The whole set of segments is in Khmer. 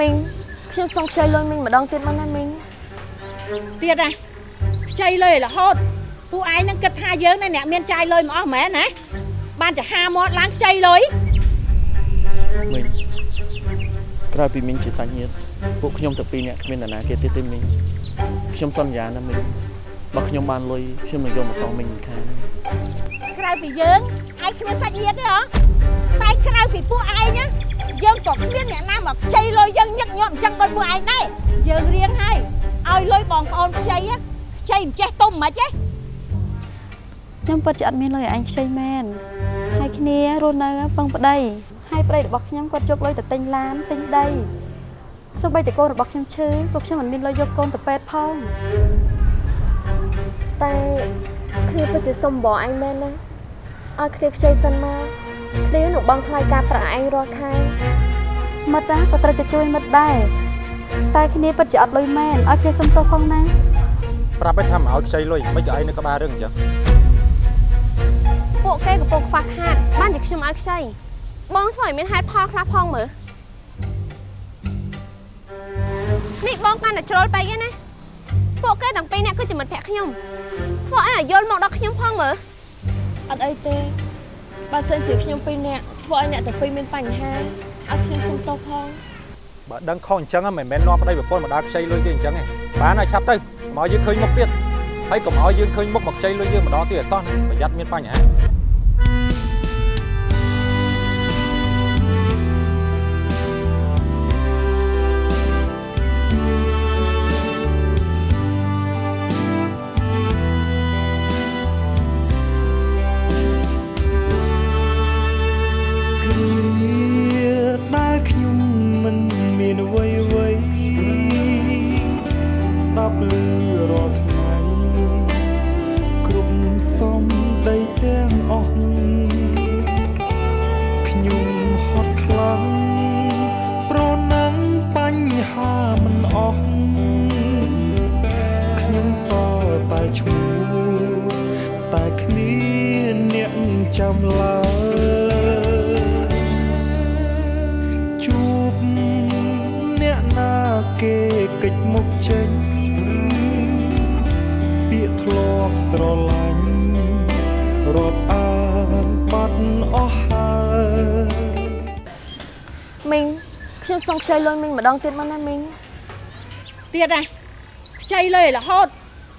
មីងខ្ញុំសូមខ្ចីលុយមីងម្ដងទៀតមកណាមីងទៀតណាខ្ចីលុយរហូតពួកឯងនឹងគិតថាយើងណាអ្នកមានចាយលុយមកអស់មែនណាបានចាហាមាត់ឡើងខ្ចីលុយមីងក្រោយពីមីងជាសាច់ញាតិពួកខ្ញុំទាំងពីរនាក់គ្មាននរណាគេទៀតទេមីងខ្ញុំសន្យាណាមីងបើខ្ញុំបានលុយខ្ញុំនឹងយកមកសងមីងមិនខានក្រៅពីយើងឯងគ្មានសាច់ញាតិទេហ៎តែក្រៅពីពួកឯងណា យើងក៏គ្មានអ្នកណាមកខ្ចីលុយយើងញឹកញាប់អញ្ចឹងដូចពួកឯងដែរយើងរៀងហើយឲ្យលុយបងប្អូនខ្ចីណាខ្ចីមិនចេះទុំមិនចេះខ្ញុំពិតជាអត់មានលុយឲ្យឯងខ្ចីមែនហើយគ្នារស់នៅពឹងប្តីហើយប្តីរបស់ខ្ញុំគាត់យកលុយទៅទិញឡានទិញដីសូម្បីតែកូនរបស់ខ្ញុំឈឺក៏ខ្ញុំមិនមានលុយយកកូនទៅពេទ្យផងតែគ្នាពិតជាសុំបងឯងមែនណាឲ្យគ្នាខ្ចីសិនមក គ្នានឹងបងថ្លៃការប្រាក់ឯងរាល់ខែមិត្តណាក៏ត្រូវតែជួយមិត្តដែរតែគ្នាពិតជាអត់លុយមែនឲ្យគ្នាសុំទោសផងណាប្រាប់ឲ្យថាមកឲ្យខ្ចីលុយមិនក៏ឯងនៅក្បាលរឿងអញ្ចឹងពួកគេកំពុងខ្វះខាតបានជាខ្ញុំឲ្យខ្ចីបងធ្វើឲ្យមានហេតុផលខ្លះផងមើលនេះបងកាន់តែជ្រុលពេកឯណាពួកគេទាំងពីរនាក់គឺជាមិត្តភក្តិខ្ញុំធ្វើឲ្យឲ្យយល់មកដល់ខ្ញុំផងមើលអត់អីទេ បើសិនជាខ្ញុំពីរនាក់ធ្វើឲ្យអ្នកទាំងពីរមានបញ្ហាឲ្យខ្ញុំសុំទោសផងបើដឹងខុសអញ្ចឹងមិនមែននាំប្តីប្រពន្ធមកដើរខ្ចីលុយទេអញ្ចឹងទេបានហើយឆាប់ទៅមកយើងឃើញមុខទៀតហើយកុំឲ្យយើងឃើញមុខមកខ្ចីលុយយើងម្ដងទៀតអសោះណាប្រយ័ត្នមានបញ្ហា គេកិច្ចមុខចេញពាក្យធ្លាប់ស្រឡាញ់រាប់អានបាត់អស់ហើយមីងខ្ញុំសូមខ្ចីលុយមីងម្ដងទៀតមកណាមីងទៀតណាខ្ចីលុយរហូត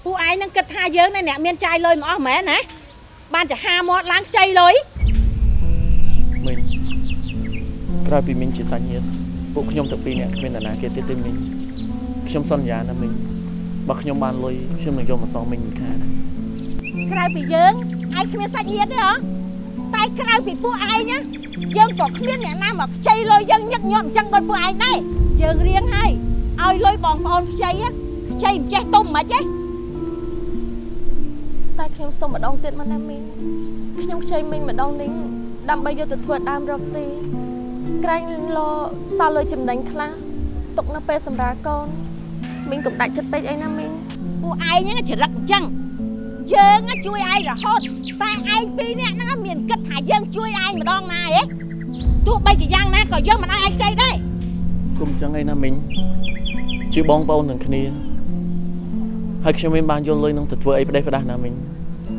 ពួកឯងនឹងគិតថាយើងណាអ្នកមានចាយលុយមកអស់មែនណាបានចាហាមាត់ឡើងខ្ចីលុយមីងក្រោយពីមីងជាសាច់ញាតិ ពួកខ្ញុំទាំងពីរនាក់គ្មាននរណាគេទៀតទេមីងខ្ញុំសន្យាណាមីងបើខ្ញុំបានលុយខ្ញុំនឹងយកមកសងមីងមិនខានក្រៅពីយើងឯងគ្មានសាច់ញាតិទេហ៎តែក្រៅពីពួកឯងណាយើងក៏គ្មានអ្នកណាមកខ្ចីលុយយើងញឹកញាប់អញ្ចឹងដូចពួកឯងដែរយើងរៀងហើយឲ្យលុយបងប្អូនខ្ចីណាខ្ចីមិនចេះទុំមិនចេះតែខ្ញុំសុំម្ដងទៀតមកណាមីងខ្ញុំខ្ចីមីងម្ដងនេះដើម្បីយកទៅធ្វើដើមរកស៊ី ក្រែងលសល់លុយចំណេញខ្លះទុកនៅពេលសម្រាលកូនមីងកុំដាច់ចិត្តពេកអីណាមីងពួកឯងហ្នឹងចរិតអញ្ចឹងយើងណាជួយឯងរហូតតែឯងពីរនាក់ហ្នឹងមានគិតថាយើងជួយឯងម្ដងណាហ៎ទោះបីជាយ៉ាងណាក៏យើងមិនឲ្យឯងខ្ចីដែរគុំអញ្ចឹងអីណាមីងជាបងប្អូននឹងគ្នាហើយខ្ញុំមិនបានយកលុយនឹងទៅធ្វើអីផ្ដេសផ្ដាស់ណាមីង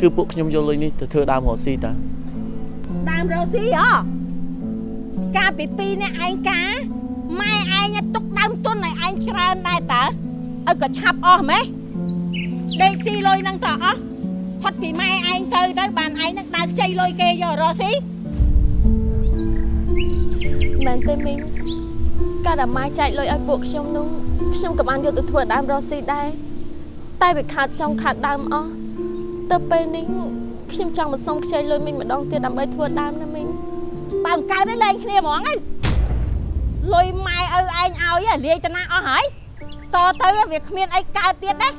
គឺពួកខ្ញុំយកលុយនេះទៅធ្វើដើមរកស៊ីតាដើមរស់ស៊ីហ៎ កាលពីពីរនាក់ឯងការម៉ែឯងណាទុកដើមទុនឲ្យឯងច្រើនដែរតើឲ្យក៏ឆាប់អស់ម៉េះដេកស៊ីលុយហ្នឹងតើអស់ផុតពីម៉ែឯងទៅទៅបានឯងនឹងដើរខ្ចីលុយគេយករស់ស៊ីមែនទេមីងកាលដែលម៉ែចែកលុយឲ្យពួកខ្ញុំនោះខ្ញុំក៏បានយកទៅធ្វើដើមរកស៊ីដែរតែវាខាតចុងខាតដើមអស់ទៅពេលនេះខ្ញុំចង់មកសុំខ្ចីលុយមីងម្ដងទៀតដើម្បីធ្វើដើមណាមីង បើមិនកើតទេលែងគ្នាហ្មងហើយលុយម៉ែឪឯងឲ្យហ៎លាយតាណាអស់ហើយតទៅវាគ្មានអីកើតទៀតណា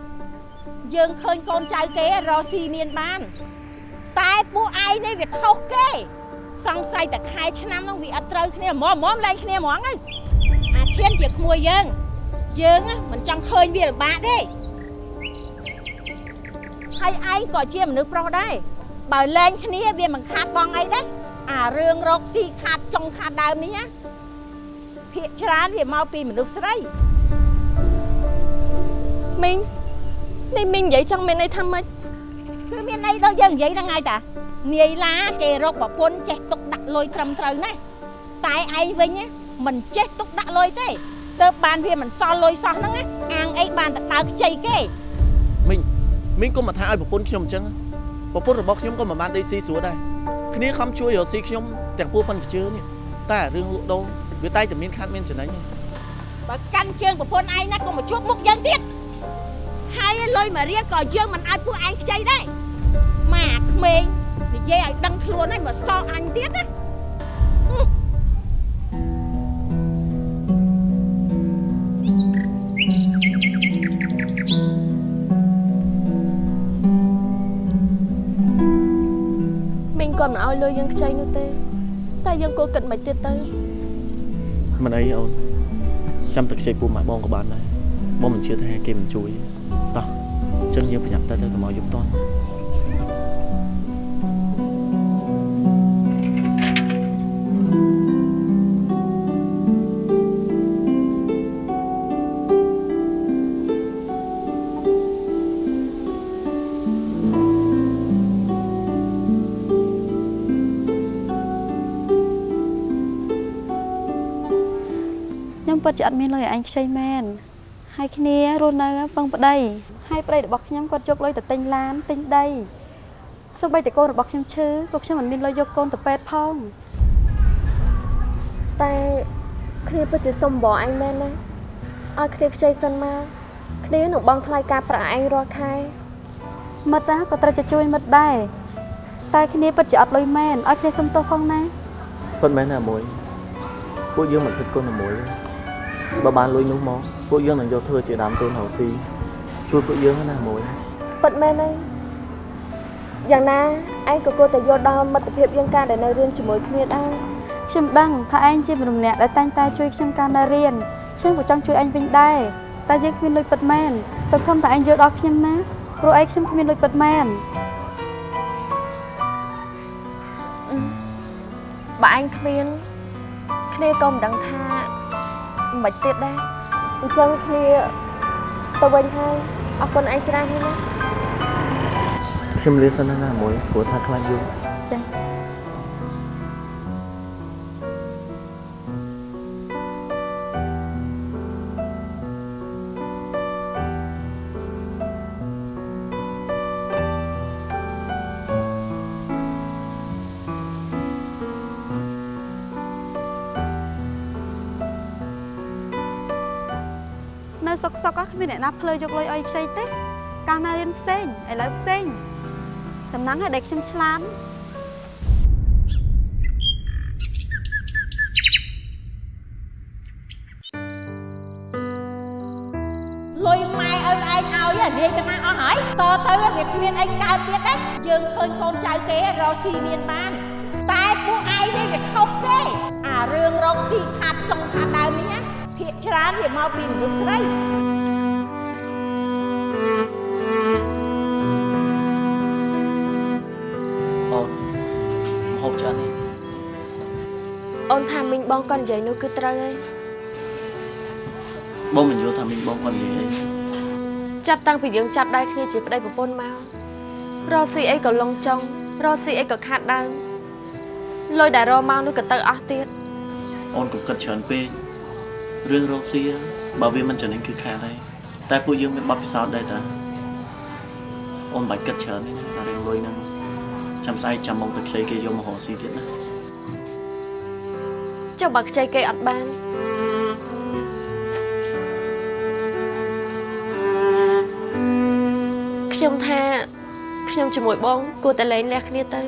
យើងឃើញកូនចៅគេរកស៊ីមានបាន តែពួកឯងនេះវាខុសគេ សង្ស័យតែខែឆ្នាំហ្នឹងវាអត់ត្រូវគ្នាហ្មងហ្មងលែងគ្នាហ្មងហើយអាធានជាក្មួយយើង យើងណាមិនចង់ឃើញវាលំបាកទេហើយឯងក៏ជាមនុស្សប្រុសដែរបើលែងគ្នាវាមិនខាតបងអីដែរ អារឿងរកស៊ីខាតចុងខាតដើមនេះណាភាកច្រើនវាមកពីមនុស្សស្រីមីងនេះមីងនិយាយចង់មានន័យថាម៉េចគឺមានន័យដូចយើងនិយាយហ្នឹងហើយតានាយឡាគេរកប្រពន្ធចេះទុកដាក់លុយត្រឹមត្រូវណាតែឯងវិញណាមិនចេះទុកដាក់លុយទេទៅបានវាមិនសល់លុយសោះហ្នឹងណាអាងអីបានតែដើរខ្ចីគេមីងមីងកុំមកថាឲ្យប្រពន្ធខ្ញុំអញ្ចឹងប្រពន្ធរបស់ខ្ញុំក៏មិនបានដេកស៊ីស្រួលដែរ គ្នាខំជួយរកស៊ីខ្ញុំទាំងពួកប៉ិនខ្ជឿនេះតែរឿងលក់ដូរវាតែតែមានខាត់មានចំណេញទេបើកាន់ជើងប្រពន្ធឯងណាក៏មកជួបមុខយើងទៀតហើយលុយមករៀលក៏យើងមិនអាចពួកឯងខ្ចីដែរម៉ាក្មេងនិយាយឲ្យដឹងខ្លួនហើយមកសល់អញទៀតណា គាត់មិនឲ្យលុយយើងខ្ចីនោះទេ តែយើងគួរគិតមិនទៀតទៅមិនអីអូនចាំតែខ្ចីពូម៉ាក់បងក៏បានដែរបងមិនជឿថាគេមិនជួយតោះអញ្ចឹងយើងប្រញាប់ទៅទៅកុំឲ្យយប់តន់ ពិតជាអត់មានលុយឲ្យអញខ្ចីមែនហើយគ្នារស់នៅពឹងប្តីហើយប្តីរបស់ខ្ញុំគាត់យកលុយទៅទិញឡានទិញដីសូម្បីតែកូនរបស់ខ្ញុំឈឺក៏ខ្ញុំមិនមានលុយយកកូនទៅពេទ្យផងតែគ្នាពិតជាសុំបងឯងមែនណាឲ្យគ្នាខ្ចីសិនមកគ្នានឹងបងថ្លៃការប្រាក់ឯងរាល់ខែមិត្តណាក៏ត្រូវតែជួយមិត្តដែរតែគ្នាពិតជាអត់លុយមែនឲ្យគ្នាសុំទោសផងណាពិតមែនណាមួយពួកយើងមិនគិតគុណណាមួយទេ បើបានលុយនោះមកពួកយើងនឹងយកធ្វើជាដើមទុនរកស៊ីជួយពួកយើងណាមួយពិតមែនទេយ៉ាងណាឯងក៏គួរតែយល់ដល់មិត្តភាពយើងការដែលនៅរៀនជាមួយគ្នាដែរខ្ញុំដឹងថាឯងជាមនុស្សម្នាក់ដែលតែងតែជួយខ្ញុំកាលនៅរៀនខ្ញុំក៏ចង់ជួយឯងវិញដែរតែយើងគ្មានលុយពិតមែនសង្ឃឹមតែឯងយល់ដល់ខ្ញុំណាព្រោះឯងខ្ញុំគ្មានលុយពិតមែនបើឯងគ្មានគ្នាក៏មិនដឹងថា មិនទៀតដែរអញ្ចឹងគ្នាទៅវិញហើយអរគុណឯងច្រើនហើយណាខ្ញុំលាសិនណាមួយព្រោះថាខ្លាចយល់ចា៎ គ្មានអ្នកណាភ្លើយកលុយឲ្យខ្ចីទេកាលណារៀនផ្សេងឥឡូវផ្សេងសំណាងឲ្យដែលខ្ញុំឆ្លាតលុយម៉ែឪឯងឲ្យហ៎នាយទៅណាអស់ហើយតទៅវាគ្មានអីកើតទៀតទេយើងឃើញកូនចៅគេរកស៊ីមានបានតែពួកឯងនេះវាខុសគេអារឿងរកស៊ីខាត់ចុងខាត់ដើមនេះណាភាកច្រើនវាមកពីមនុស្សស្រី បងគាត់និយាយនោះគឺត្រូវហើយបងមិនយល់ថាមីងបងគាត់និយាយអីចាប់តាំងពីយើងចាប់ដៃគ្នាជាប្តីប្រពន្ធមករកស៊ីអីក៏លងចង់រកស៊ីអីក៏ខាតដើមលុយដែលរកមកនោះក៏ទៅអស់ទៀតអូនក៏គិតច្រើនពេករឿងរកស៊ីបើវាមិនចំណេញគឺខាតហើយតែពួកយើងមានបទពិសោធន៍ដែរតាអូនមិនបាច់គិតច្រើនទេណារឿងលុយហ្នឹងចាំស្អែកចាំមកទៅខ្ចីគេយកមករកស៊ីទៀតណា ចុះបើខ្ចីគេអត់បានខ្ញុំថាខ្ញុំជាមួយបងគួរតែលែងលះគ្នាទៅ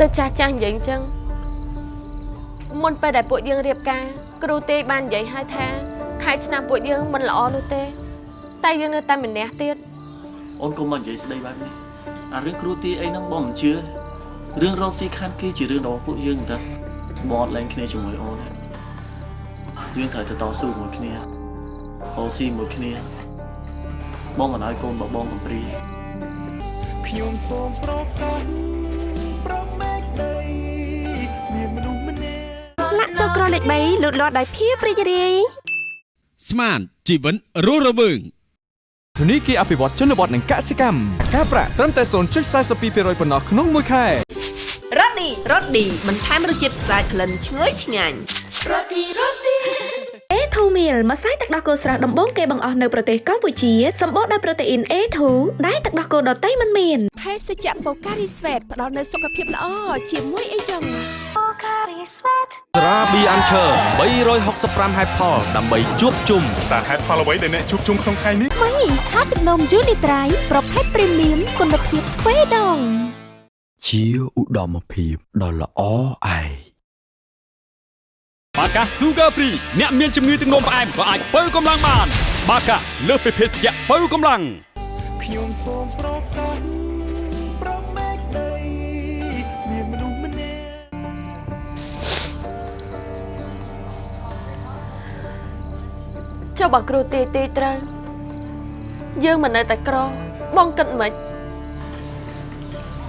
ដូចចាស់ចាស់និយាយអញ្ចឹងមុនពេលដែលពួកយើងរៀបការគ្រូទេបាននិយាយឲ្យថាខែឆ្នាំពួកយើងមិនល្អនោះទេ តែយើងនៅតែម្នាក់ទៀតអូនកុំមកនិយាយស្ដីបែបនេះអារឿងគ្រូទាយអីហ្នឹងបងមិនជឿ រឿងរកស៊ីខានគេជារឿងរបស់ពួកយើងតែបងអត់លែងគ្នាជាមួយអូនទេយើងត្រូវទៅតស៊ូជាមួយគ្នារកស៊ីជាមួយគ្នា បងមិនឲ្យកូនរបស់បងកំព្រីខ្ញុំសូមប្រកាសប្រមេកដីមានមនុស្សម្នាក់ណាតក្រលេខ3លូតលាស់ដោយភាពរីករាយស្មានជីវិតរស់រវើងធនីគារអភិវឌ្ឍជនបទនិងកសិកម្មការប្រាក់ត្រឹមតែ0.42%ប៉ុណ្ណោះក្នុងមួយខែ រ៉ូឌីរ៉ូឌីបន្ថែមរសជាតិស្អាតក្លិនឈ្ងុយឆ្ងាញ់ A2 meal ម្សៅទឹកដោះគោស្រស់ដំបូងគេបង្អស់នៅប្រទេសកម្ពុជាសម្បូរដោយប្រូតេអ៊ីន A2 ដែលទឹកដោះគោដតៃមិនមានភេសជ្ជៈបូការីស្វេតផ្ដល់នូវសុខភាពល្អជាមួយអីចឹងត្រាប៊ីអាន់ឈើ365ហេតុផលដើម្បីជួបជុំតើហេតុផលអ្វីដែលអ្នកជួបជុំក្នុងថ្ងៃនេះមីថាទឹកនំយូនីត្រៃប្រភេទព្រីមៀមគុណភាពស្វេដង ជាឧត្តមភាពដ៏ល្អឯងបាកា Sugar Free អ្នកមានជំងឺទឹកនោមផ្អែមក៏អាចបើកម្លាំងបាន បាកាលើសពីភេសជ្ជៈបើកម្លាំងខ្ញុំសូមប្រកាសប្រមេកដីមានមនុស្សម្នាក់ចុះបើគ្រូទាយទាយត្រូវយើងមិននៅតែក្របងគិតមិន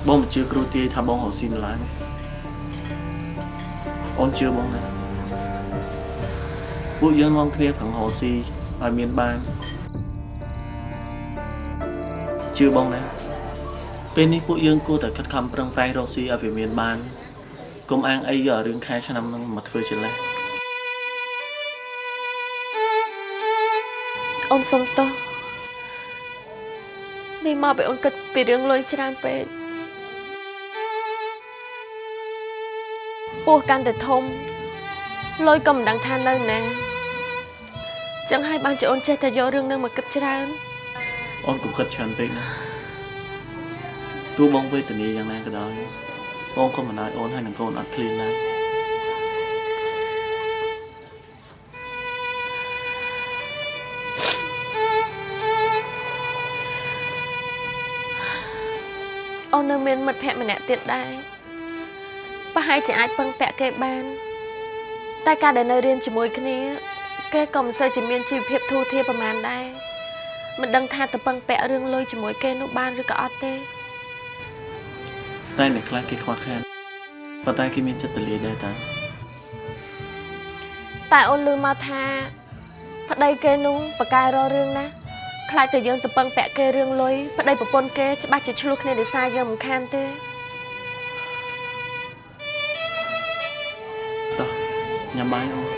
បងមិនជឿគ្រូទាយថាបងរកស៊ីម្ល៉េះអូនជឿបងណាពួកយើងនាំគ្នាប្រឹងរកស៊ីឲ្យមានបានជឿបងណាពេលនេះពួកយើងគួរតែខិតខំប្រឹងប្រែងរកស៊ីឲ្យវាមានបានកុំអាងអីយករឿងខែឆ្នាំនឹងមកធ្វើជាលេសអូនសុំទោសនេះមកពេលអូនគិតពីរឿងលុយច្រើនពេក ពោះកាន់តែធំលុយក៏មិនដឹងថានៅណាចឹងហើយបានជាអូនចេះតែយករឿងនឹងមកគិតច្រើនអូនកុំគិតច្រើនពេកណាទោះបងវេទនាយ៉ាងណាក៏ដោយបងក៏មិនឲ្យអូនហើយនឹងកូនអត់ឃ្លានដែរអូននៅមានមិត្តភក្តិម្នាក់ទៀតដែរ ប្រហែលជាអាចពឹងពាក់គេបាន តែការដែលនៅរៀនជាមួយគ្នា គេក៏មិនសូវជាមានជីវភាពធូរធារប្រហែលដែរមិនដឹងថាទៅពឹងពាក់រឿងលុយជាមួយគេនោះបានឬក៏អត់ទេតែអ្នកខ្លះគេខ្វះខាតប៉ុន្តែគេមានចិត្តទលាយដែរតាតែអូនឮមកថាប្តីគេនោះបកកែរករឿងណាខ្លាចតែយើងទៅពឹងពាក់គេរឿងលុយប្តីប្រពន្ធគេច្បាស់ជាឆ្លោះគ្នាដោយសារយើងមិនខានទេ ញ៉ាំបាយអូន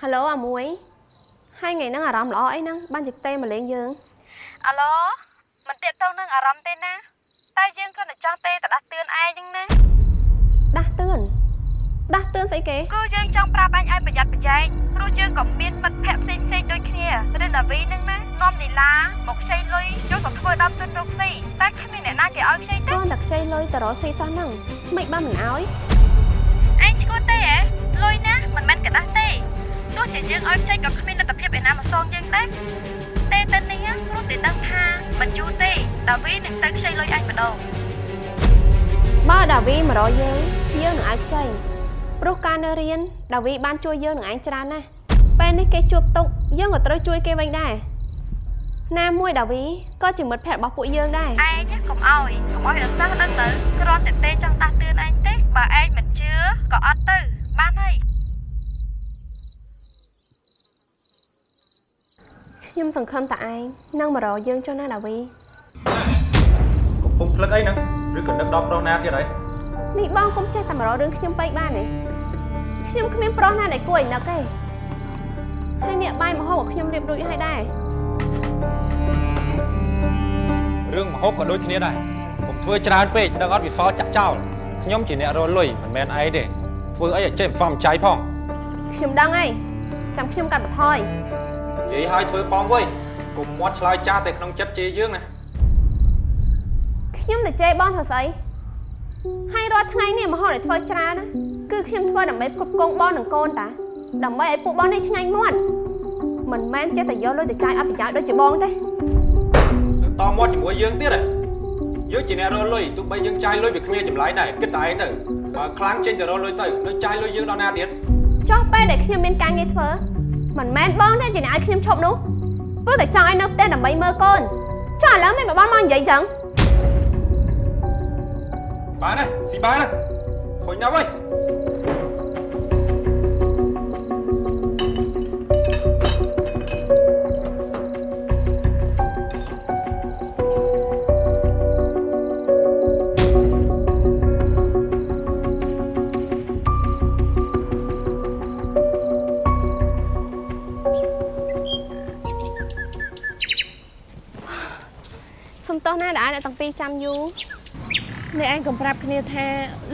ហៅឡូអាមួយហើយថ្ងៃហ្នឹងអារម្មណ៍ល្អអីហ្នឹងបានជិះទេមកលេងយើងអាឡូ ទាក់ទងនឹងអារម្មណ៍ទេណា តែយើងគ្រាន់តែចង់ទេទៅដាស់តឿនឯងហ្នឹងណាដាស់តឿនដាស់តឿនស្អីគេគឺយើងចង់ប្រាប់អញឲ្យប្រយ័ត្នប្រយែងព្រោះយើងក៏មានមិត្តភ័ក្តិផ្សេងផ្សេងដូចគ្នាឬដាវីហ្នឹងណានាំនីឡាមកខ្ចីលុយចូលមកធ្វើដំទុនរកស៊ីតែគ្មានអ្នកណាគេឲ្យខ្ចីទេគាត់តែខ្ចីលុយទៅរកស៊ីសោះហ្នឹងមិនបានមិនឲ្យឯងឈួតទេហ៎លុយណាមិនមែនកដាស់ទេទោះជាយើងឲ្យខ្ចីក៏គ្មានលទ្ធភាពឯណាមកសងយើងដែរ ទេទៅនេះព្រោះតែដឹងថាបញ្ជូនទេដាវីនឹងទៅខ្ចីលុយអញម្ដងបើដាវីមករកយើងយើងនឹងឲ្យខ្ចីព្រោះការនៅរៀនដាវីបានជួយយើងនឹងឯងច្រើនណាស់ពេលនេះគេជួបទុកយើងក៏ត្រូវជួយគេវិញដែរណាមួយដាវីក៏ជាមិត្តភក្តិរបស់ពួកយើងដែរឯងណាកុំអោយកុំអោយរសាស់ដឹងទៅគ្រាន់តែទេចង់ដាស់តឿនឯងទេបើឯងមិនជឿក៏អត់ទៅបានហើយ ខ្ញុំសង្ឃឹមតែឯងនឹងមករកយើងចុះណាដាវីកំពុងភ្លឹកអីហ្នឹងឬក៏នឹកដល់ប្រុសណាទៀតហើយនេះបងកុំចេះតែមករករឿងខ្ញុំពេកបានទេខ្ញុំគ្មានប្រុសណាដែលគួរឲ្យនឹកទេហើយនេះបាយមហូបឲ្យខ្ញុំរៀបរួចហើយដែររឿងមហូបក៏ដូចគ្នាដែរកុំធ្វើច្រើនពេកដឹងអត់វិសល់ចាក់ចោលខ្ញុំជាអ្នករលុយមិនមែនឯងទេធ្វើអីឲ្យចេះមិនសមចៃផងខ្ញុំដឹងហើយចាំខ្ញុំកាត់បន្ថយ និយាយឲ្យធ្វើផងវិញកុំមាត់ឆ្លើយចាស់តែក្នុងចិត្តជេរយើងណាខ្ញុំតែជេរបងធ្វើស្អីហើយរាល់ថ្ងៃនេះមហូបដែលធ្វើច្រើនណាគឺខ្ញុំធ្វើដើម្បីផ្គត់ផ្គង់បងនិងកូនតាដើម្បីឲ្យពួកបងនេះឆ្ងាញ់មាត់មិនមែនចេះតែយកលុយទៅចាយអត់ប្រយោជន៍ដូចជាបងទេនឹងតមាត់ជាមួយយើងទៀតហ៎យើងជាអ្នករកលុយទោះបីយើងចាយលុយវាគ្មានចម្លើយដែរគិតតែឯងទៅបើខ្លាំងចេញទៅរកលុយទៅទៅចាយលុយយើងដល់ណាទៀតចុះពេលដែលខ្ញុំមានការងារធ្វើ មិនមែនបងទេជាអ្នកឲ្យខ្ញុំឈប់នោះព្រោះតែចង់ឲ្យនៅផ្ទះដើម្បីមើលកូនចុះឥឡូវមិនបងមកនិយាយចឹងបានហើយស៊ីបានហើយខូចណាស់វិញ ណាដែលអ្នកទាំងពីរចាំយូរអ្នកឯងកំប្រាប់គ្នាថា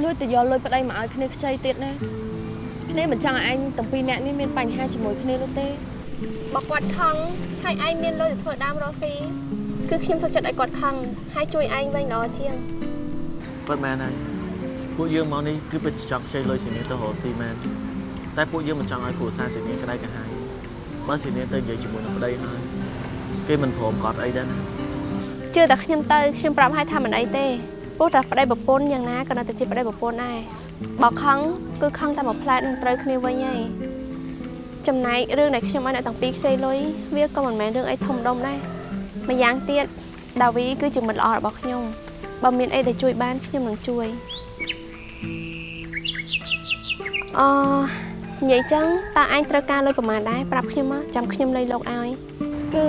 លួចទៅយកលុយប្តីមកឲ្យគ្នាខ្ចីទៀតណាគ្នាមិនចង់ឲ្យឯងទាំងពីរអ្នកនេះមានបញ្ហាជាមួយគ្នានោះទេបើគាត់ខឹងហើយឯងមានលុយទៅធ្វើដើមរកស៊ីគឺខ្ញុំសុខចិត្តឲ្យគាត់ខឹងហើយជួយឯងវិញល្អជាងពិតមែនហើយពួកយើងមកនេះគឺពិតជាចង់ខ្ចីលុយសេនីទៅរកស៊ីមែនតែពួកយើងមិនចង់ឲ្យគ្រួសារសេនីក្តៅក្រហាយបើសេនីទៅនិយាយជាមួយនឹងប្តីហើយគេមិនព្រមកត់អីដែរណា ជឿតែខ្ញុំទៅខ្ញុំប្រាប់ឲ្យថាមិនអីទេព្រោះតែប្តីប្រពន្ធយ៉ាងណាក៏នៅតែជាប្តីប្រពន្ធដែរបើខឹងគឺខឹងតែមួយផ្លែតនឹងត្រូវគ្នាវិញហើយចំណែករឿងដែលខ្ញុំឲ្យអ្នកទាំងពីរខ្ចីលុយវាក៏មិនមែនរឿងអីធំដុំដែរម្យ៉ាងទៀតដាវីគឺជាមិត្តល្អរបស់ខ្ញុំបើមានអីដែលជួយបានខ្ញុំនឹងជួយអឺនិយាយចឹងតើឯងត្រូវការលុយប្រមាណដែរប្រាប់ខ្ញុំមកចាំខ្ញុំលុយលោកឲ្យគឺ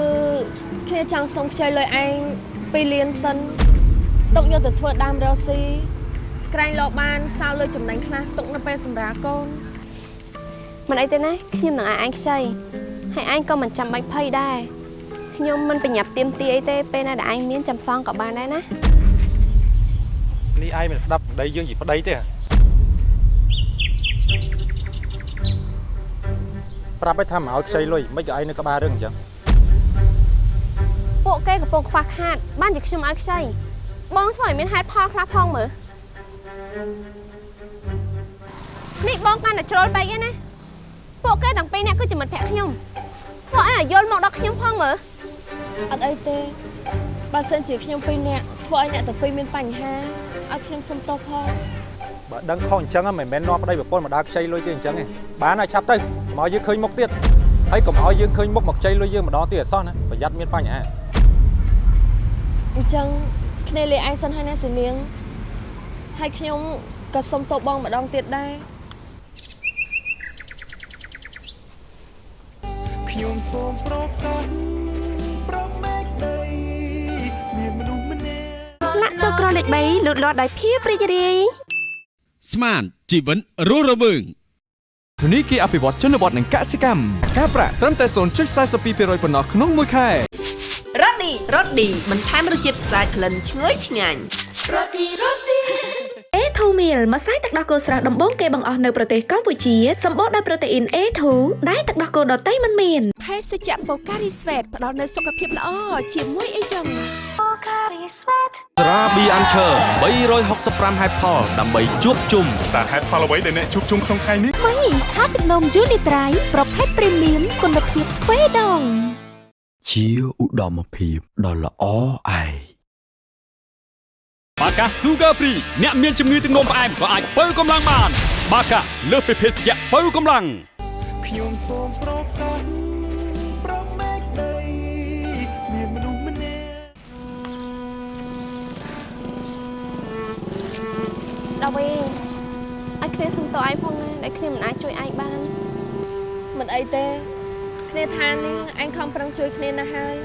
គ្នាចង់សុំខ្ចីលុយឯង 2លានសិនទុកយកទៅធ្វើដើមរកស៊ីក្រែងលោកបានសល់លុយចំណេញខ្លះទុកនៅពេលសម្រាប់កូនមិនអីទេណាខ្ញុំនឹងឲ្យឯងខ្ចីហើយឯងក៏មិនចាំបាច់ភ័យដែរខ្ញុំមិនប្រញាប់ទៀមទីអីទេពេលណាដែលឯងមានចាំសងក៏បានដែរណានេះឯងមិនស្ដាប់ប្តីយើងជាប្តីទេប្រាប់ឲ្យថាមកឲ្យខ្ចីលុយមិនក៏ឯងនៅក្បាលរឿងអញ្ចឹង ពួកគេកំពុងខ្វះខាត បានជាខ្ញុំឲ្យខ្ចីបងធ្វើឲ្យមានហេតុផលខ្លះផងមើលនេះបងកាន់តែជ្រុលពេកឯណាពួកគេទាំងពីរនាក់គឺជាមិត្តភក្តិខ្ញុំធ្វើឲ្យយល់មកដល់ខ្ញុំផងមើលអត់អីទេបើសិនជាខ្ញុំពីរនាក់ធ្វើឲ្យអ្នកទាំងពីរមានបញ្ហាឲ្យខ្ញុំសុំទោសផងបើដឹងខុសអញ្ចឹងហ៎មិនមែននាំប្តីប្រពន្ធមកដើរខ្ចីលុយទេអញ្ចឹងទេបានហើយឆាប់ទៅកុំឲ្យយើងឃើញមុខទៀតហើយកុំឲ្យយើងឃើញមុខមកខ្ចីលុយយើងម្ដងទៀតអសោះណាប្រយ័ត្នមានបញ្ហា អញ្ចឹងគ្នាលេឯងសិនហើយណាសេនាងហើយខ្ញុំក៏សុំទោសបងម្ដងទៀតដែរខ្ញុំសូមប្រកាសប្រមេកដីមានមនុស្សម្នាក់លាក់ទឹកក្រលេខ3លូតលាស់ដោយភាពរីករាយស្មានជីវិតរស់រវើងធនីគារអភិវឌ្ឍជនបទនិងកសិកម្មការប្រាក់ត្រឹមតែ0.42%ប៉ុណ្ណោះក្នុងមួយខែ រ៉ូឌីរ៉ូឌីបន្ថែមរសជាតិស្អាតក្លិនឈ្ងុយឆ្ងាញ់ A2 meal ម្សៅទឹកដោះគោស្រស់ដំបូងគេបង្អស់នៅប្រទេសកម្ពុជាសម្បូរដោយប្រូតេអ៊ីន A2 ដែលទឹកដោះគោដតៃមិនមានភេសជ្ជៈបូការីស្វេតផ្ដល់នូវសុខភាពល្អជាមួយអីចឹងត្រាប៊ីអានឈើ365ហេតុផលដើម្បីជួបជុំតើហេតុផលអ្វីដែលអ្នកជួបជុំក្នុងថ្ងៃនេះមីថាទឹកនំយូនីត្រៃប្រភេទព្រីមៀមគុណភាពទ្វេដង ជាឧត្តមភាពដ៏ល្អឯងបាកា Sugar Free អ្នកមានជំងឺទឹកនោមផ្អែមក៏អាចបើកម្លាំងបាន បាកាលើសពីភេសជ្ជៈបើកម្លាំងខ្ញុំសូមប្រកាសប្រមេកដីមានមនុស្សម្នាក់ដល់វិញឲ្យគ្នាសុំទោសឯងផងណាដែលគ្នាមិនអាចជួយឯងបានមិនអីទេ គ្នាថានេះអញខំប្រឹងជួយគ្នាណាស់ហើយ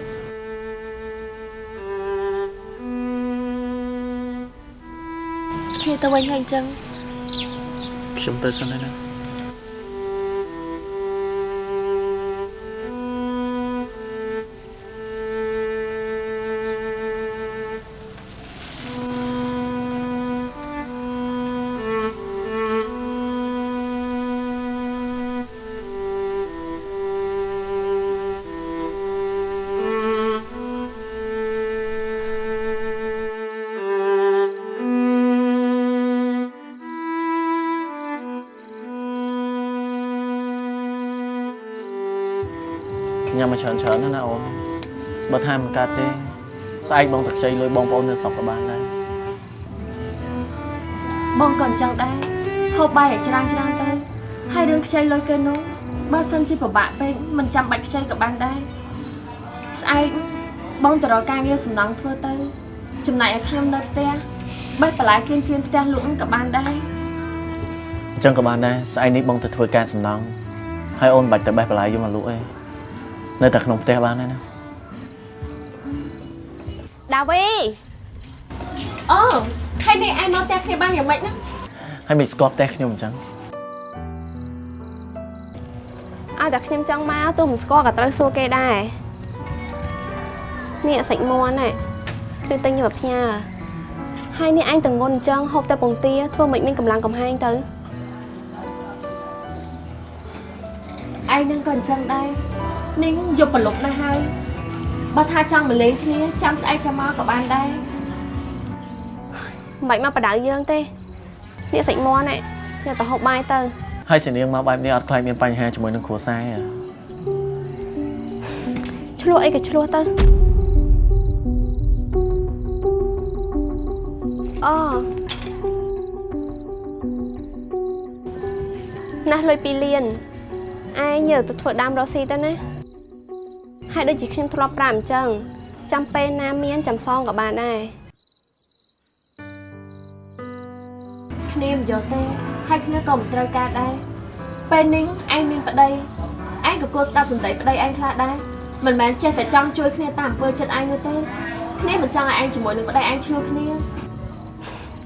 គ្នាទៅវិញហើយអញ្ចឹងខ្ញុំទៅសិនហើយណា ច្រើនច្រើនណាស់ណាអូនបើថាមិនកើតទេស្អែកបងទឹកខ្ចីលុយបងប្អូននៅស្រុកក៏បានដែរបងក៏អញ្ចឹងដែរហូបបាយឲ្យច្រើនច្រើនទៅហើយរឿងខ្ចីលុយគេនោះបើសិនជាពិបាកពេកមិនចាំបាច់ខ្ចីក៏បានដែរស្អែកបងទៅរកការងារសំណង់ធ្វើទៅ ចំណែកឲ្យខ្ញុំនៅផ្ទះបេះបន្លែគៀនគៀនផ្ទះលក់ក៏បានដែរអញ្ចឹងក៏បានដែរស្អែកនេះបងទៅធ្វើការសំណង់ហើយអូនបាច់ទៅបេះបន្លែយកមកលក់ឯង នៅតែក្នុងផ្ទះបានដែរណាដាវីអូហើយនេះឯងមកផ្ទះគ្នាបានយ៉ាងម៉េចណាហើយមិនស្គាល់ផ្ទះខ្ញុំអញ្ចឹងឲ្យតែខ្ញុំចង់មកទោះមិនស្គាល់ក៏ត្រូវសួរគេដែរនេះសាច់មាន់ហ្នឹងគឺទិញយកមកផ្ញើហើយនេះអញតងន់អញ្ចឹងហូបតែពងទាធ្វើមិនមានកម្លាំងកំហែងទៅឯងនឹងក៏អញ្ចឹងដែរ នេះយកប្រឡប់ណាស់ហើយបើថាចង់មកលេងគ្នាចាំស្អែកចាំមកក៏បានដែរមិនបាច់មកបដៅយើងទេនេះសាច់មាន់ហ្នឹងយកទៅហូបបាយទៅហើយសនាងមកបែបនេះអត់ខ្លាចមានបញ្ហាជាមួយនឹងគ្រួសារទេឆ្លោះអីក៏ឆ្លោះទៅអូណាស់លុយ2លានឯងយកទៅធ្វើដើមរកស៊ីទៅណា ហើយដូចជាខ្ញុំធ្លាប់ប្រាប់អញ្ចឹងចាំពេលណាមានចាំសងក៏បានដែរគ្នាមិនយកទេហើយគ្នាក៏មិនត្រូវការដែរពេលនេះឯងមានប្តីឯងក៏គួរស្ដាប់សម្ដីប្តីឯងខ្លះដែរមិនមែនចេះតែចង់ជួយគ្នាតាមអំពើចិត្តឯងនោះទេគ្នាមិនចង់ឲ្យឯងជាមួយនឹងប្តីឯងឈ្លោះគ្នា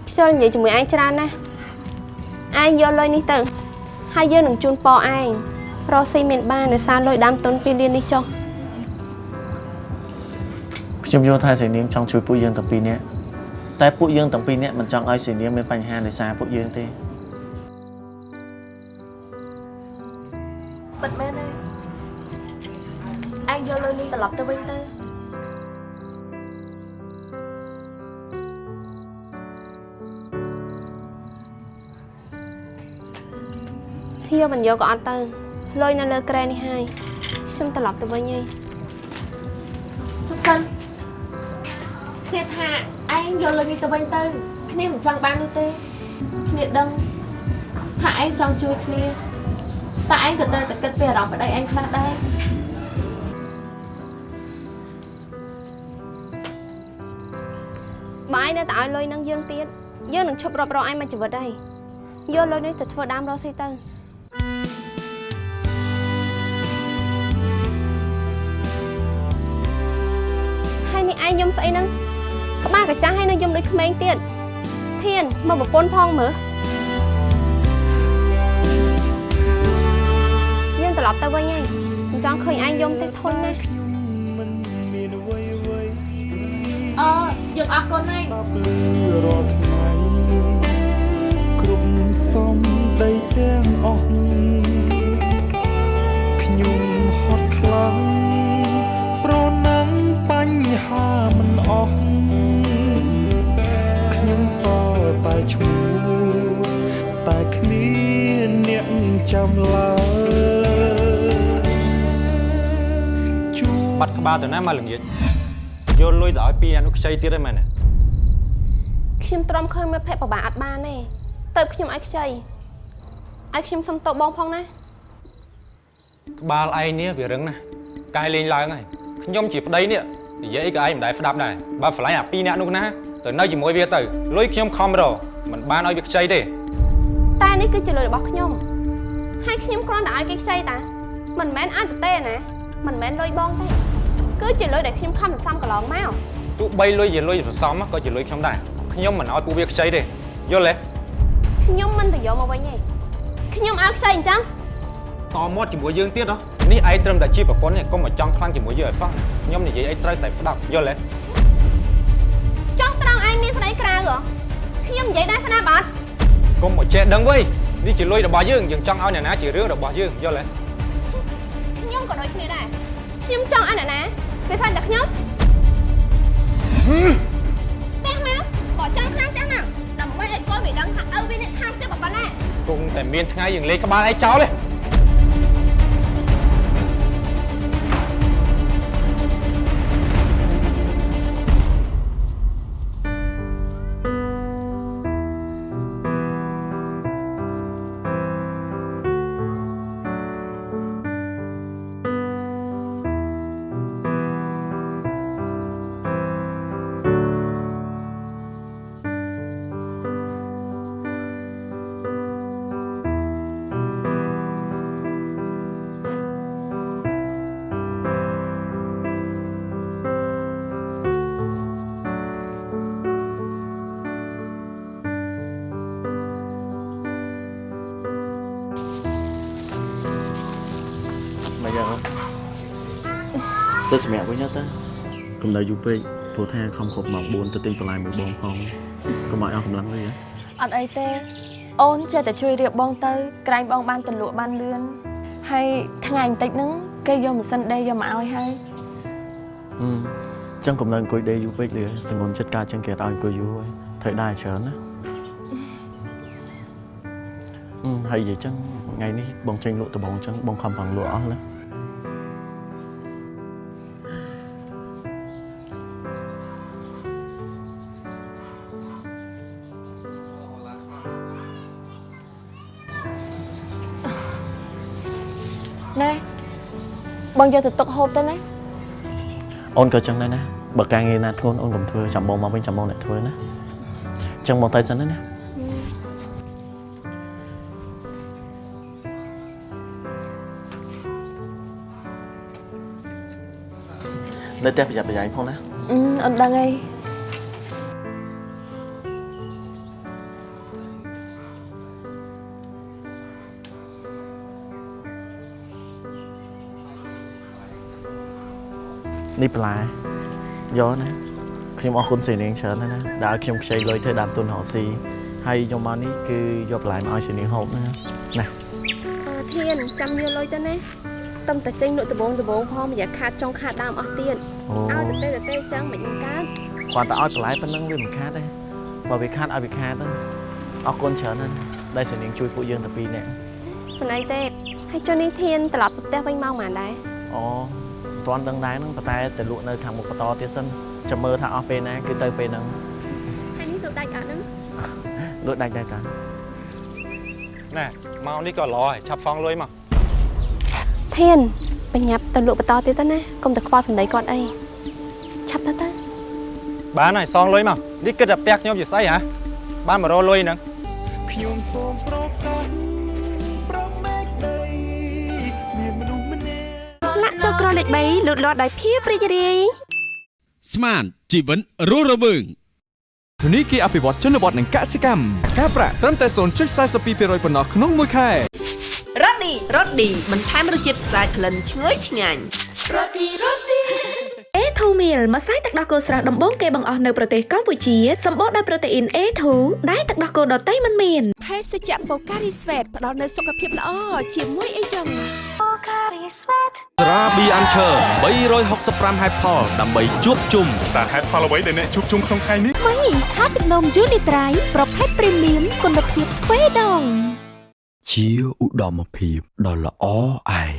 ខ្ជិលនិយាយជាមួយឯងច្រើនណាស់ឯងយកលុយនេះទៅហើយយើងនឹងជូនពរឯងរកស៊ីមានបានដោយសារលុយដើមទុន2លាននេះចុះ ខ្ញុំយល់ថាសនាងចង់ជួយពួកយើងទាំងពីរនាក់តែពួកយើងទាំងពីរនាក់មិនចង់ឲ្យសនាងមានបញ្ហាដោយសារពួកយើងទេពិតមែនទេឯងយកលុយនេះត្រឡប់ទៅវិញទៅយកមិនយកក៏អត់ទៅលុយនៅលើក្រែនេះហើយខ្ញុំត្រឡប់ទៅវិញហើយជប់សិន គ្នាថាឯងយកលុយនេះទៅវិញទៅគ្នាមិនចង់បាននោះទេគ្នាដឹងថាឯងចង់ជួយគ្នាតែឯងក៏ត្រូវតែគិតពីអារម្មណ៍ប្តីឯងខ្លះដែរបើឯងនៅតែឲ្យលុយនឹងយើងទៀតយើងនឹងឈប់រាប់រកឯងមួយជីវិតហើយយកលុយនេះទៅធ្វើដើមរកស៊ីទៅហើយនេះឯងយំស្អីហ្នឹង ក្បាលកាចាស់ហើយនៅយំដូចក្មេងទៀតធានមកប្រពន្ធផងមើលយើងត្រឡប់ទៅវិញហើយមិនចង់ឃើញឯងយំទេធុញណាស់អូយើងអរគុណហើយរាល់ថ្ងៃគ្រប់សំដីទាំងអស់ខ្ញុំហត់ខ្លាំងប្រណាំងបញ្ហាមិនអស់ តែឈ្មោះតែគ្មានអ្នកចាំឡើយបាត់ក្បាលទៅណាមកល្ងាចយកលុយទៅឲ្យពីរអ្នកនោះខ្ចីទៀតហ្នឹងមែនទេខ្ញុំទ្រាំឃើញមិត្តភក្តិពិបាកអត់បានទេទៅខ្ញុំឲ្យខ្ចីឲ្យខ្ញុំសុំតបបងផងណាក្បាលឯងនេះវារឹងណាស់កាយលេងឡើងហើយខ្ញុំជាប្តីនេះនិយាយអីក៏ឯងមិនដែលស្ដាប់ដែរបើឆ្លាញ់អាពីរអ្នកនោះណា ទៅនៅជាមួយវាទៅលុយខ្ញុំខំរកមិនបានឲ្យវាខ្ចីទេតែនេះគឺជាលុយរបស់ខ្ញុំហើយខ្ញុំគ្រាន់តែឲ្យគេខ្ចីតាមិនមែនឲ្យទៅទេណាមិនមែនលុយបងទេគឺជាលុយដែលខ្ញុំខំសន្សំកន្លងមកទោះបីលុយជាលុយសន្សំក៏ជាលុយខ្ញុំដែរខ្ញុំមិនឲ្យពួកវាខ្ចីទេយល់ទេខ្ញុំមិនទៅយកមកវិញទេខ្ញុំឲ្យខ្ចីអញ្ចឹងតមាត់ជាមួយយើងទៀតហ៎នេះឯងត្រឹមតែជាប្រពន្ធទេកុំមកចង់ខ្លាំងជាមួយយើងឲ្យសោះខ្ញុំនិយាយអីត្រូវតែស្ដាប់យល់ទេចោះត្រង់ឯង មានស្ដីក្រៅហ៎ខ្ញុំនិយាយដែរស្នាប់អត់កុំមកចេះដឹងវៃនេះជាលុយរបស់យើងយើងចង់ឲ្យអ្នកណាជារឿងរបស់យើងយល់ទេខ្ញុំក៏ដូចគ្នាដែរខ្ញុំចង់ឲ្យអ្នកណាវាសាច់តែខ្ញុំផ្ទះមកក៏ចង់ខ្លាំងផ្ទះមកដើម្បីឲ្យកូនវាដឹងថាឪវាអ្នកខាងផ្ទះប៉ុណ្ណាគង់តែមានថ្ងៃយើងលេងក្បាលឯងចោលទេ ទៅសម្រាប់វិញទៅកុំនៅយូរពេកព្រោះថាខំគ្រប់ម៉ោង4ទៅទិញបន្លែមួយបងផងកុំឲ្យអស់កម្លាំងវិញអត់អីទេអូនចេះតែជួយរៀបបងទៅក្រែងបងបានទលក់បានលឿនហើយថ្ងៃបន្តិចហ្នឹងគេយកម៉ាស៊ីនដេរយកមកឲ្យហើយអឺចឹងកុំនៅអង្គុយដេកយូរពេកលឿទាំងងន់ចិត្តការចឹងគេអត់ឲ្យអង្គុយយូរហើយត្រូវដែរច្រើនណាអឺហើយនិយាយចឹងថ្ងៃនេះបងចេញលក់ដំបងចឹងបងខំប្រឹងលក់អស់ណា ណែបងយកទៅទុកហូបទៅណាអូនក៏ចឹងដែរណាបើការងារណាធ្ងន់អូនកុំធ្វើចាំបងមកវិញចាំបងអ្នកធ្វើណាចឹងបងទៅសិនណាណានៅផ្ទះប្រយ័ត្នប្រយែងផងណាអឺអត់ដឹងអី នេះបន្លែយកណាខ្ញុំអរគុណសេនាងច្រើនណាស់ណាដែលឲ្យខ្ញុំខ្ចីលុយធ្វើដើមទុនរកស៊ីហើយខ្ញុំមកនេះគឺយកបន្លែមកឲ្យសេនាងហូបណាណាអឺធានចាំយកលុយទៅណាតឹមតែចេញលក់ដំបងដំបងផងមិនយ៉ាខាតចុងខាតដើមអស់ទៀតអូឲ្យទៅទេទៅទេចឹងមិននឹងកើតគាត់តែឲ្យបន្លែប៉ុណ្ណឹងវាមិនខាតទេបើវាខាតឲ្យវាខាតទៅអរគុណច្រើនណាស់ដែលសេនាងជួយពួកយើងតែពីរនាក់មិនអីទេហើយចុះនេះធានត្រឡប់ទៅផ្ទះវិញមកមិនដែរអូមិន ទាន់ដឹងដែរហ្នឹងប៉ុន្តែតែលក់នៅខាងមុខបន្តទៀតសិនចាំមើលថាអស់ពេលណាគឺទៅពេលហ្នឹងហើយនេះលក់ដាច់អត់ហ្នឹងលក់ដាច់ដែរតាណែមកនេះក៏ល្អហើយឆាប់សងលុយមកធានបញ្ញាប់ទៅលក់បន្តទៀតទៅណាកុំតែខ្វល់សម្ដីគាត់អីឆាប់ទៅទៅបានហើយសងលុយមកនេះគិតតែផ្ទះខ្ញុំជាស្អីហ៎បានមករលុយហ្នឹងខ្ញុំសូមប្រ រលេខ3លូតលាស់ដោយភាពរីករាយស្មានជីវិតរស់រវើងធនីគារអភិវឌ្ឍជនបទនិងកសិកម្មការប្រាក់ត្រឹមតែ0.42%ប៉ុណ្ណោះក្នុងមួយខែរ៉ូឌីរ៉ូឌីបន្ថែមរសជាតិស្អាតក្លិនឈ្ងុយឆ្ងាញ់រ៉ូឌីរ៉ូឌីអេធូមីលម្សៅទឹកដោះគោស្រស់ដំបូងគេបង្អស់នៅប្រទេសកម្ពុជាសម្បូរដោយប្រូតេអ៊ីន A2 ដែលទឹកដោះគោដតៃមិនមានភេសជ្ជៈបូការីស្វេតផ្ដល់នូវសុខភាពល្អជាមួយអីចឹងបូការីស្វេ តត្រាប៊ីអាន់ឈើ365ហេតុផលដើម្បីជួបជុំតើហេតុផលអ្វីដែលអ្នកជួបជុំក្នុងថ្ងៃនេះមីថាទឹកនំយូនីត្រៃប្រភេទព្រីមៀមគុណភាពទ្វេដងជាឧត្តមភាពដ៏ល្អឯង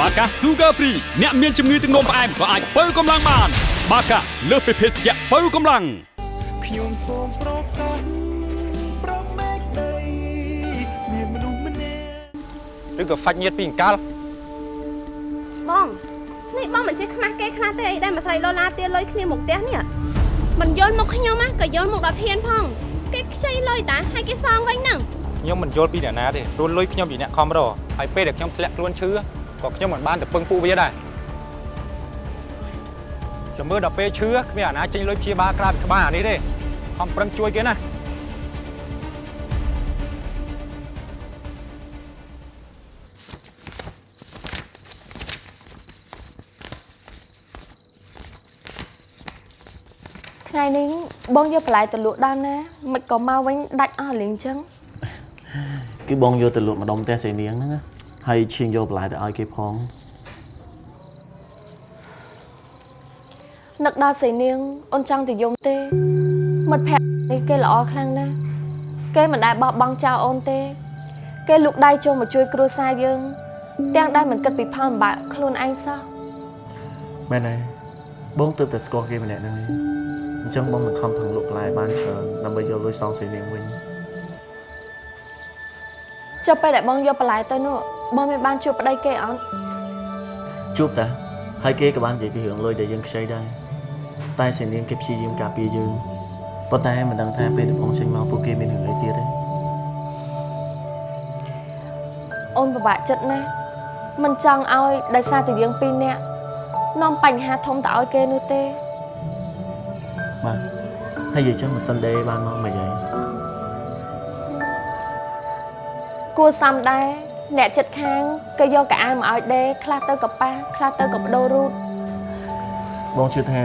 បាកា Sugar Free អ្នកមានជំងឺទឹកនោមផ្អែមក៏អាចបើកម្លាំងបាន បាកាលើសពីភេសជ្ជៈបើកម្លាំងខ្ញុំសូមប្រ ឬក៏ហ្វាច់ញាតពីអង្កលបងនេះបងមិនចេះខ្មាស់គេខ្លះទេអីដែលមួយស្រីឡូឡាទាលុយគ្នាមកផ្ទះនេះមិនយល់មកខ្ញុំណាក៏យល់មកដល់ធានផងគេខ្ចីលុយតាហើយគេសងវិញហ្នឹងខ្ញុំមិនយល់ពីអ្នកណាទេព្រោះលុយខ្ញុំជាអ្នកខំរកហើយពេលដែលខ្ញុំធ្លាក់ខ្លួនឈឺក៏ខ្ញុំមិនបានទៅពឹងពួកវាដែរចាំមើលដល់ពេលឈឺគ្មានអាណាចេញលុយព្យាបាលក្រៅពីក្បាលអានេះទេខំប្រឹងជួយគេណា បងយកបន្លែទៅលក់ដើមណាមិនក៏មកវិញដាច់អស់លៀងចឹងគឺបងយកទៅលក់ម្ដុំផ្ទះសេនាងហ្នឹងណាហើយឈៀងយកបន្លែទៅឲ្យគេផងនឹកដល់ស្រីនាងអូនចង់ទៅយំទេមិត្តភក្តិនេះគេល្អខ្លាំងណាស់គេមិនដែលបោះបង់ចោលអូនទេ គេលូកដៃចូលមកជួយគ្រួសារយើង ទាំងដែលមិនគិតពីផលលំបាកខ្លួនឯងសោះមែនហើយបងទើបតែស្គាល់គេម្នាក់ហ្នឹងឯង អញ្ចឹងបងនឹងខំប្រឹងលក់បន្លែបានច្រើនដើម្បីយកលុយសងសេនាងវិញចុះពេលដែលបងយកបន្លែទៅនោះបងមានបានជួបប្តីគេអត់ជួបតាហើយគេក៏បាននិយាយពីរឿងលុយដែលយើងខ្ចីដែរតែសេនាងគេព្យាយាមការពារយើងប៉ុន្តែមិនដឹងថាពេលដែលបងចេញមកពួកគេមានរឿងអីទៀតទេអូនពិបាកចិត្តណាស់មិនចង់ឲ្យដោយសារតែយើងពីរនាក់នាំបញ្ហាធំទៅឲ្យគេនោះទេបាទ ហើយនិយាយចឹងមិនសិនដេបានមកមិនហើយគួរសមដែរអ្នកចិត្តខាងក៏យកកៅអៅមកឲ្យដេរខ្លះទៅកប៉ាស់ខ្លះទៅក៏បដូររូតបងជឿថា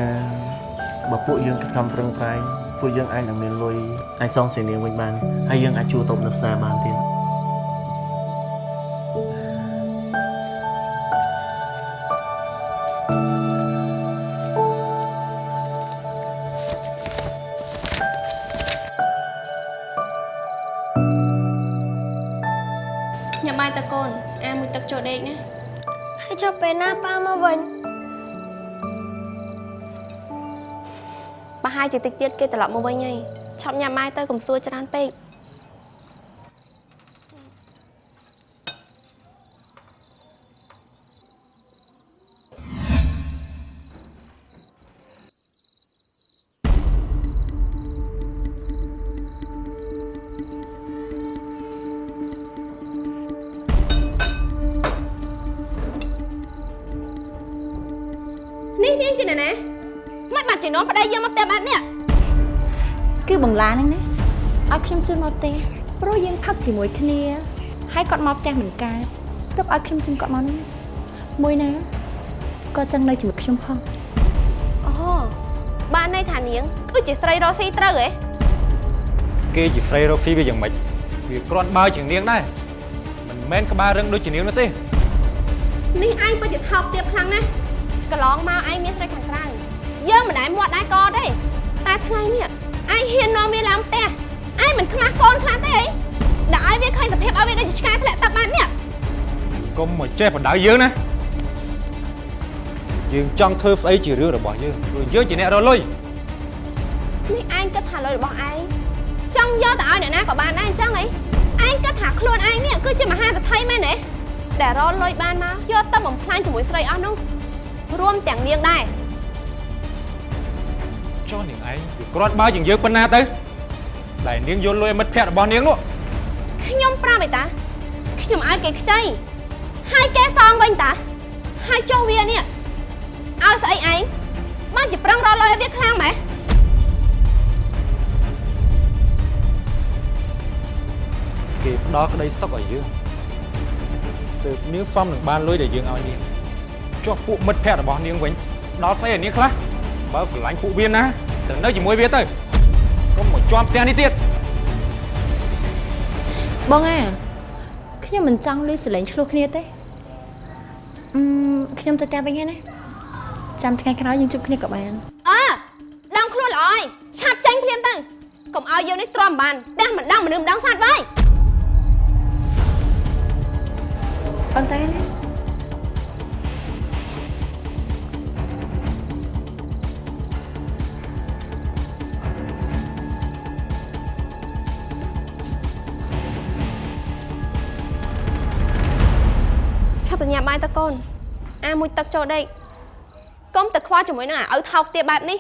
បើពួកយើងខិតខំប្រឹងប្រែងពួកយើងអាចនឹងមានលុយអាចសងសេនាវិញបានហើយយើងអាចជួលតូបនៅផ្សារបានទៀត ជាតិចទៀតគេត្រឡប់មកវិញហើយឆប់ញ៉ាំបាយទៅកុំសួរច្រើនពេក នបាច់ជានាំប្តីយើងមកផ្ទះបែបនេះគឺបងឡាហ្នឹងណាឲ្យខ្ញុំជួយមកផ្ទះព្រោះយើងផឹកជាមួយគ្នាហើយគាត់មកផ្ទះមិនកើតទុកឲ្យខ្ញុំជិះគាត់មកហ្នឹងមួយណាគាត់ចង់នៅជាមួយខ្ញុំផងអូបានន័យថានាងគឺជាស្រីរស់ស៊ីត្រូវហ៎គេជា Frey Rofi វាយ៉ាងម៉េចវាគ្រាន់បើជាងនាងដែរមិនមែនក្បាលរឹងដូចជានាងនោះទេនេះឯងពិតជាថោកទាបខ្លាំងណាស់កន្លងមកឯងមានស្រីខាងក្រៅ យើងមិនដែលមាត់ដែរកទេតែថ្ងៃនេះឯងហ៊ាននាំវាឡើងផ្ទះឯងមិនខ្មាស់កូនខ្លះទេអីដាក់ឲ្យវាឃើញសភាពឲ្យវាដូចជាឆ្កែធ្លាក់ទឹកបែបនេះកុំមកចេះបដៅយើងណាយើងចង់ធ្វើស្អីជារឿងរបស់យើងព្រោះយើងជាអ្នករកលុយនេះឯងគិតថាលុយរបស់ឯងចង់យកទៅឲ្យអ្នកណាក៏បានដែរអញ្ចឹងអីឯងគិតថាខ្លួនឯងនេះគឺជាមហាសទ្ធិមែនទេដែលរកលុយបានមកយកទៅបំផ្លាញជាមួយស្រីអស់នោះរួមទាំងនាងដែរ ចុះនាងឯងវាគ្រាន់បើជាងយើងប៉ុណ្ណាទៅដែលនាងយកលុយឲ្យមិត្តភក្តិរបស់នាងនោះខ្ញុំប្រាប់ឯតាខ្ញុំឲ្យគេខ្ចីហើយគេសងវិញតាហើយចុះវានេះឲ្យស្អីឯងបានជាប្រឹងរកលុយឲ្យវាខ្លាំងម៉េះគេផ្ដល់ក្តីសុខឲ្យយើងទើបនាងសមនឹងបានលុយដែលយើងឲ្យនាងចុះពួកមិត្តភក្តិរបស់នាងវិញដល់ស្អីឲ្យនាងខ្លះ បើស្រឡាញ់ពួកវាណាទៅនៅជាមួយវាទៅកុំមកជាប់ផ្ទះនេះទៀតបងអាខ្ញុំមិនចង់លឺសលេងឆ្លោះគ្នាទេអឺមខ្ញុំទៅផ្ទះវិញហើយណាចាំថ្ងៃក្រោយយើងជួបគ្នាក៏បានអើដឹងខ្លួនល្អហើយឆាប់ចាញ់ភ្លាមទៅកុំឲ្យយើងនេះទ្រាំបានផ្ទះមិនដឹងមនុស្សម្ដងសាច់បាយប៉ុន្តែណា ញ៉ាំបាយទៅកូនអាមួយទឹកចូលដេកកុំទៅខ្វល់ជាមួយនឹងអាឪថោកទាបបែបនេះនេះ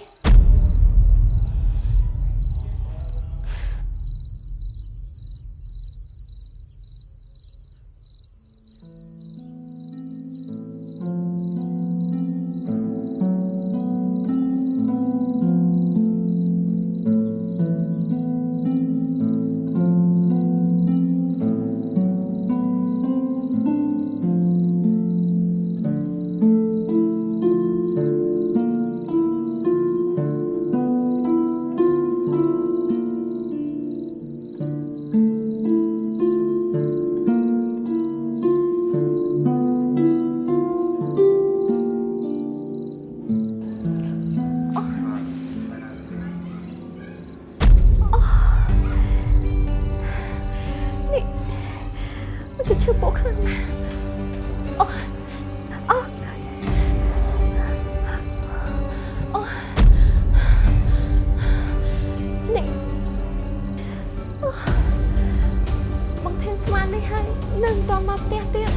ស្មាននេះហើយនឹងតមកផ្ទះទៀត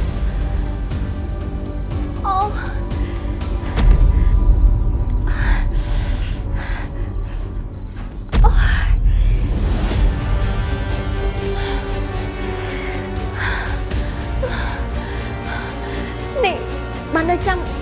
អូនេះបាននៅចាំ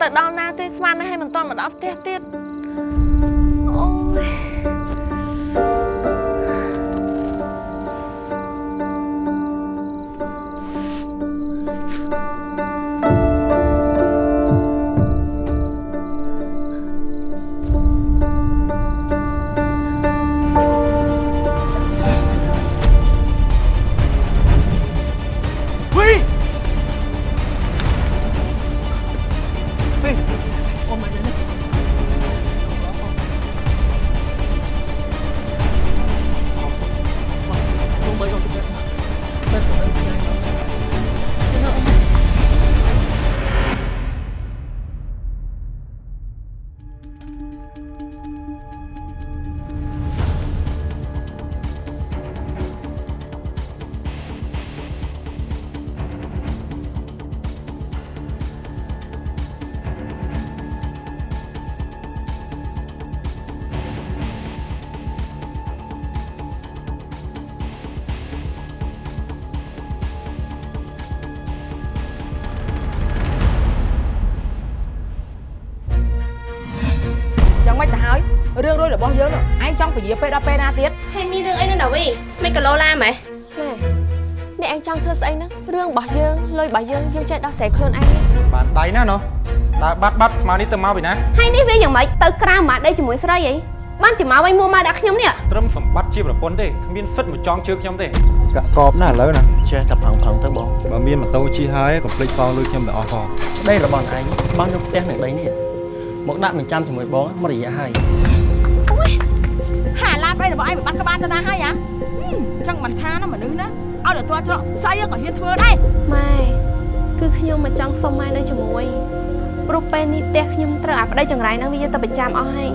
ទៅដល់ណាទេស្មានតែឲ្យមិនទាន់មកដល់ផ្ទះទៀត រឿងរួយរបស់យើងនោះឯងចង់ពជាពេលដល់ពេលណាទៀតហើយមានរឿងអីនៅដាវីមិនក៏លោឡាម៉េះណែនេះឯងចង់ធ្វើស្អីហ្នឹងរឿងរបស់យើងលុយរបស់យើងយើងចេះដោះស្រាយខ្លួនឯងទេបានដៃណាណោះដើរបាត់បាត់ស្មានេះទៅមកពីណាហើយនេះវាយ៉ាងម៉េចទៅក្រៅម៉ាដេកជាមួយស្រីអីបានជាមកវិញមួម៉ាដាក់ខ្ញុំនេះត្រឹមសម្បត្តិជាប្រពន្ធទេគ្មានសិទ្ធិមកចងជើងខ្ញុំទេកាក់កបណាស់ឥឡូវណាចេះតែផឹងផឹងទៅបងបើមានម៉ូតូជិះហើយកុំភ្លេចផងលុយខ្ញុំទៅអស់ផងប្តីរបស់ឯងបងយកផ្ទះនៅដីនេះមកដាក់បញ្ចាំជាមួយបងមករយៈហើយ ហាឡានប្តីរបស់ឯងមិនបាត់ក្បាលទៅណាហើយហ៎ចឹងមិនថាណាមនុស្សណាឲ្យទៅទាល់ច្រកស្អីក៏ហ៊ានធ្វើដែរម៉ែគឺខ្ញុំមកចង់សុំម៉ែនៅជាមួយព្រោះពេលនេះផ្ទះខ្ញុំត្រូវអាប្តីចង្រៃហ្នឹងវាយកទៅប្រចាំអស់ហើយ